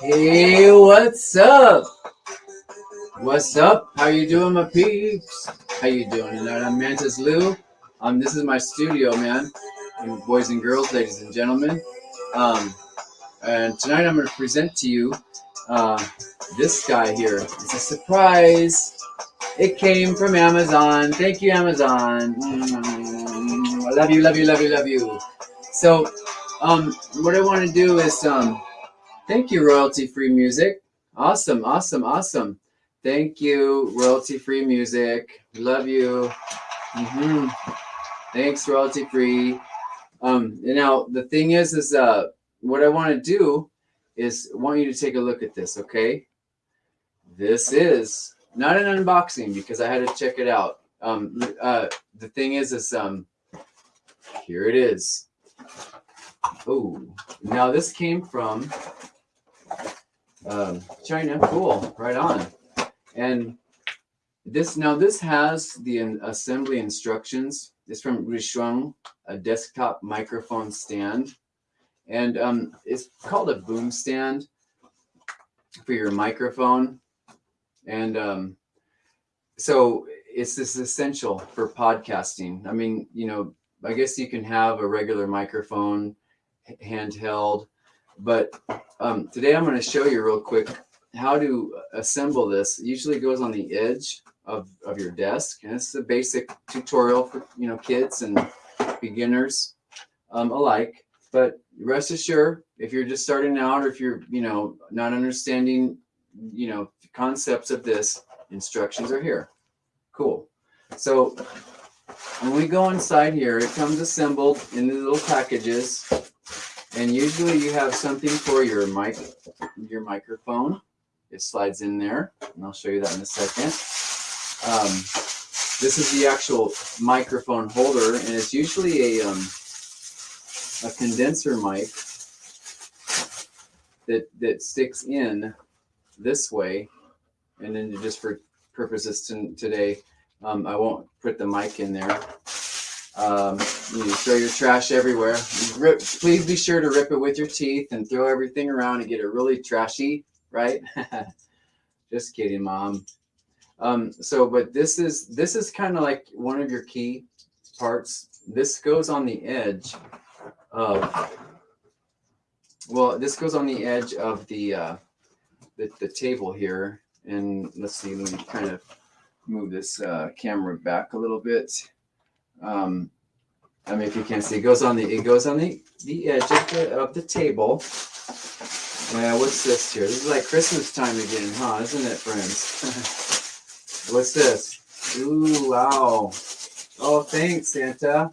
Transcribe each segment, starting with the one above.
Hey, what's up? What's up? How you doing, my peeps? How you doing tonight? I'm Mantis Lou. Um, this is my studio, man. And boys and girls, ladies and gentlemen. Um, and tonight I'm going to present to you uh, this guy here. It's a surprise. It came from Amazon. Thank you, Amazon. Mm, I love you, love you, love you, love you. So, um, what I want to do is um, Thank you, royalty free music. Awesome, awesome, awesome. Thank you, royalty free music. Love you. Mm-hmm. Thanks, royalty free. Um, now the thing is, is uh, what I want to do is want you to take a look at this, okay? This is not an unboxing because I had to check it out. Um, uh, the thing is, is um, here it is. Oh, now this came from um, China. Cool, right on. And this now this has the assembly instructions. It's from Rishuang, a desktop microphone stand, and um, it's called a boom stand for your microphone. And um, so it's this essential for podcasting. I mean, you know, I guess you can have a regular microphone handheld, but um, today I'm going to show you real quick how to assemble this. Usually goes on the edge of, of your desk. And it's a basic tutorial for you know kids and beginners um, alike. But rest assured, if you're just starting out or if you're you know not understanding you know concepts of this, instructions are here. Cool. So when we go inside here, it comes assembled in the little packages. And usually you have something for your mic, your microphone. It slides in there, and I'll show you that in a second. Um, this is the actual microphone holder, and it's usually a, um, a condenser mic that, that sticks in this way. And then just for purposes to, today, um, I won't put the mic in there. Um, you throw your trash everywhere. Rip, please be sure to rip it with your teeth and throw everything around and get it really trashy, right? Just kidding, mom. Um, so, but this is this is kind of like one of your key parts. This goes on the edge of well, this goes on the edge of the uh, the, the table here. And let's see, let me kind of move this uh, camera back a little bit. Um, I mean, if you can't see, it goes on the it goes on the the edge of the of the table. Yeah, what's this here? This is like Christmas time again, huh? Isn't it, friends? what's this? Ooh, wow! Oh, thanks, Santa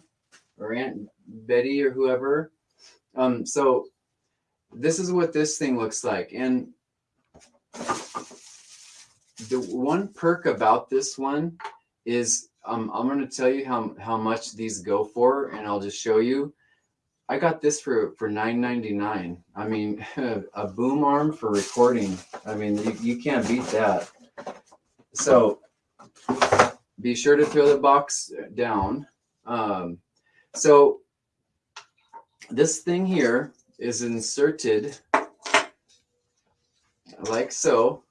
or Aunt Betty or whoever. Um, so this is what this thing looks like, and the one perk about this one is um, I'm going to tell you how, how much these go for, and I'll just show you. I got this for, for $9.99. I mean, a boom arm for recording. I mean, you, you can't beat that. So be sure to throw the box down. Um, so this thing here is inserted like so.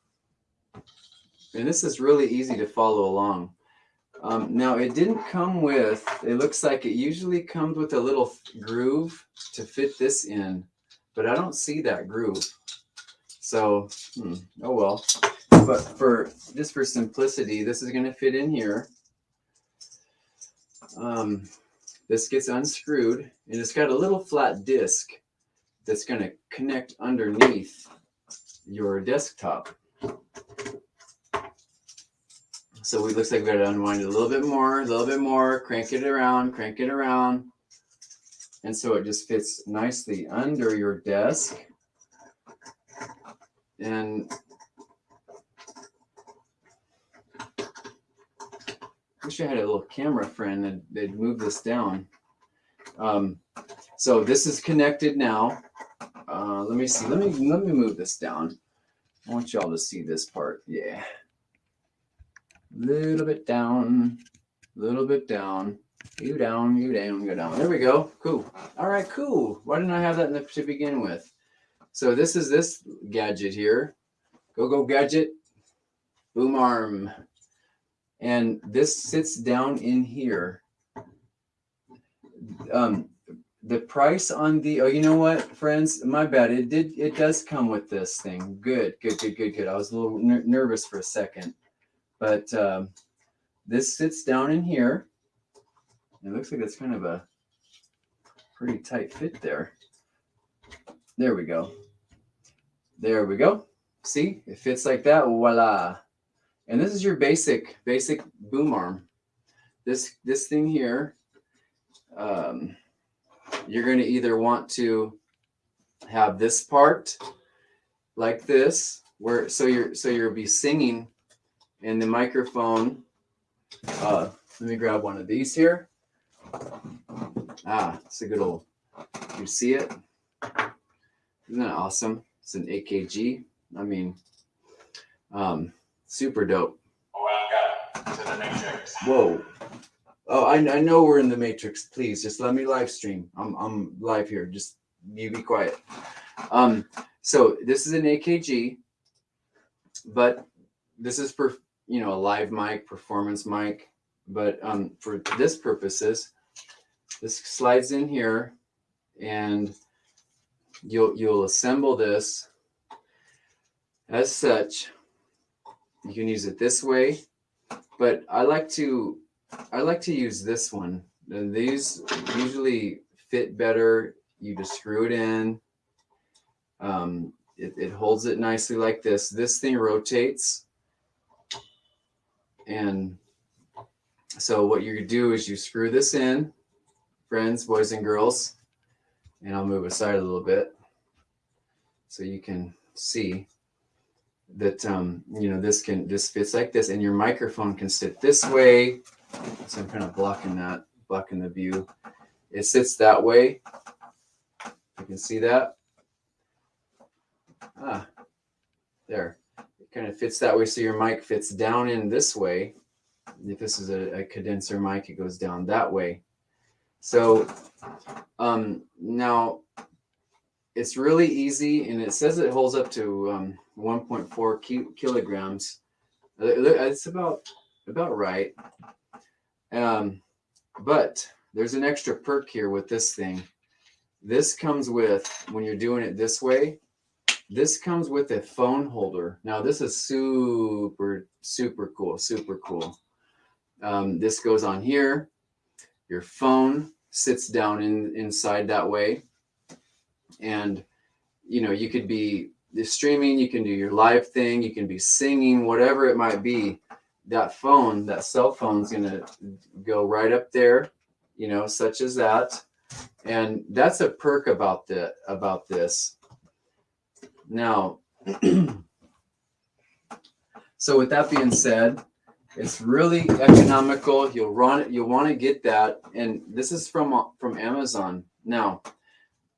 And this is really easy to follow along. Um, now it didn't come with, it looks like it usually comes with a little groove to fit this in, but I don't see that groove. So, hmm, oh well. But for, just for simplicity, this is gonna fit in here. Um, this gets unscrewed and it's got a little flat disc that's gonna connect underneath your desktop. So it looks like we got to unwind it a little bit more, a little bit more, crank it around, crank it around. And so it just fits nicely under your desk. And I wish I had a little camera friend that they'd move this down. Um, so this is connected now. Uh, let me see. Let me let me move this down. I want y'all to see this part. Yeah. Little bit down, little bit down. You down, you down, go down. There we go. Cool. All right, cool. Why didn't I have that in the, to begin with? So this is this gadget here. Go, go gadget. Boom arm. And this sits down in here. Um, the price on the, oh, you know what, friends, my bad. It did, it does come with this thing. Good, good, good, good, good. I was a little ner nervous for a second, but um, this sits down in here. It looks like it's kind of a pretty tight fit there. There we go. There we go. See, it fits like that. Voila. And this is your basic, basic boom arm. This, this thing here, um, you're going to either want to have this part like this, where, so you're, so you'll be singing and the microphone, uh, let me grab one of these here. Ah, it's a good old, you see it? Isn't that awesome? It's an AKG. I mean, um, super dope. Welcome to the Matrix. Whoa. Oh, I, I know we're in the matrix. Please just let me live stream. I'm, I'm live here. Just you be quiet. Um, so this is an AKG, but this is for, you know, a live mic, performance mic. But um, for this purposes, this slides in here and you'll, you'll assemble this as such. You can use it this way, but I like to I like to use this one. And these usually fit better. You just screw it in. Um, it, it holds it nicely like this. This thing rotates. And so what you do is you screw this in, friends, boys and girls, and I'll move aside a little bit so you can see that um, you know this can this fits like this and your microphone can sit this way. So I'm kind of blocking that blocking the view. It sits that way. You can see that? Ah there kind of fits that way so your mic fits down in this way if this is a, a condenser mic it goes down that way so um, now it's really easy and it says it holds up to um, 1.4 ki kilograms. Uh, it's about about right. Um, but there's an extra perk here with this thing. This comes with, when you're doing it this way, this comes with a phone holder. Now this is super, super cool, super cool. Um, this goes on here. Your phone sits down in, inside that way. And, you know, you could be streaming, you can do your live thing, you can be singing, whatever it might be. That phone, that cell phone's gonna go right up there, you know, such as that. And that's a perk about the about this. Now, so with that being said, it's really economical. You'll run it. You'll want to get that. And this is from from Amazon. Now,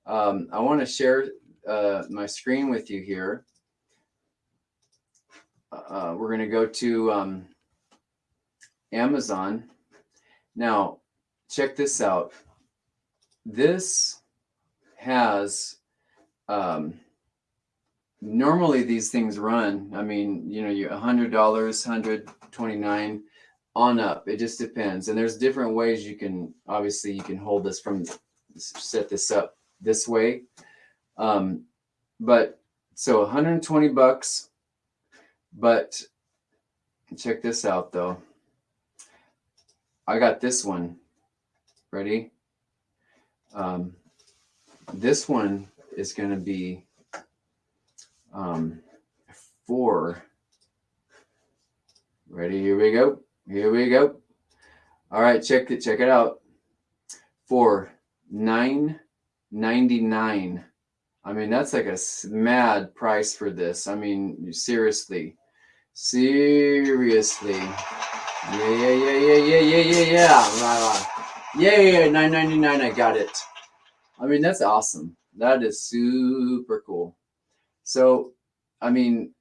um, I want to share uh, my screen with you here. Uh, we're going to go to um, Amazon. Now, check this out. This has, um, normally these things run, I mean, you know, you $100, 129 on up. It just depends. And there's different ways you can, obviously you can hold this from, set this up this way. Um, but so 120 bucks, but check this out though. I got this one ready. Um, this one is going to be um, four. Ready? Here we go. Here we go. All right, check it. Check it out. For nine ninety nine. I mean, that's like a mad price for this. I mean, seriously, seriously. Yeah, yeah, yeah, yeah, yeah, yeah, yeah, yeah. Yeah, yeah, yeah, nine ninety nine. I got it. I mean, that's awesome. That is super cool. So, I mean,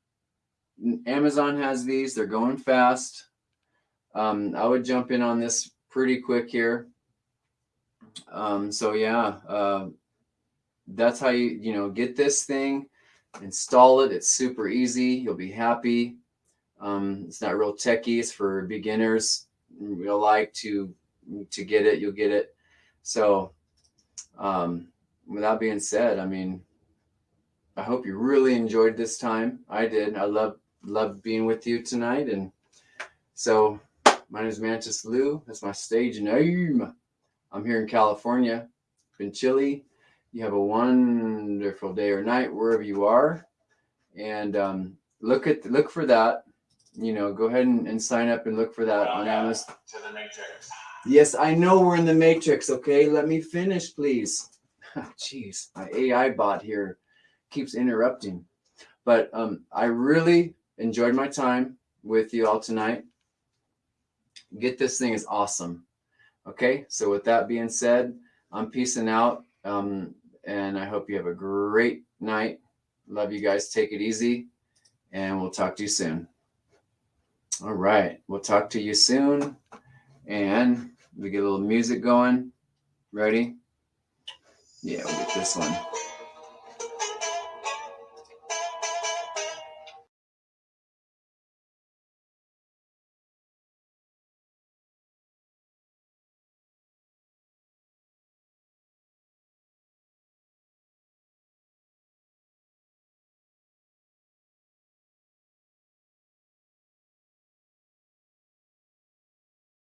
Amazon has these. They're going fast. Um, I would jump in on this pretty quick here. Um, so yeah, uh, that's how you you know get this thing, install it. It's super easy. You'll be happy. Um, it's not real techy. It's for beginners. You'll like to to get it. You'll get it. So, um, with that being said, I mean, I hope you really enjoyed this time. I did. I love love being with you tonight. And so, my name is Mantis Lou. That's my stage name. I'm here in California. Been chilly. You have a wonderful day or night wherever you are, and um, look at look for that. You know, go ahead and, and sign up and look for that on Amazon. To the matrix. Yes, I know we're in the matrix. Okay, let me finish, please. Jeez, my AI bot here keeps interrupting. But um, I really enjoyed my time with you all tonight. Get this thing is awesome. Okay, so with that being said, I'm peacing out. Um, and I hope you have a great night. Love you guys. Take it easy. And we'll talk to you soon. All right. We'll talk to you soon. And we get a little music going. Ready? Yeah, we'll get this one.